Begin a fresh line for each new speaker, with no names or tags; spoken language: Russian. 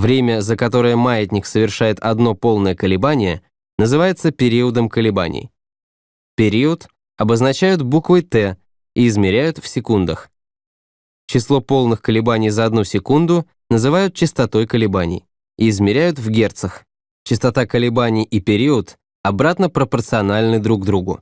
Время, за которое маятник совершает одно полное колебание, называется периодом колебаний. Период обозначают буквой «Т» и измеряют в секундах. Число полных колебаний за одну секунду называют частотой колебаний и измеряют в герцах. Частота колебаний и период обратно пропорциональны друг другу.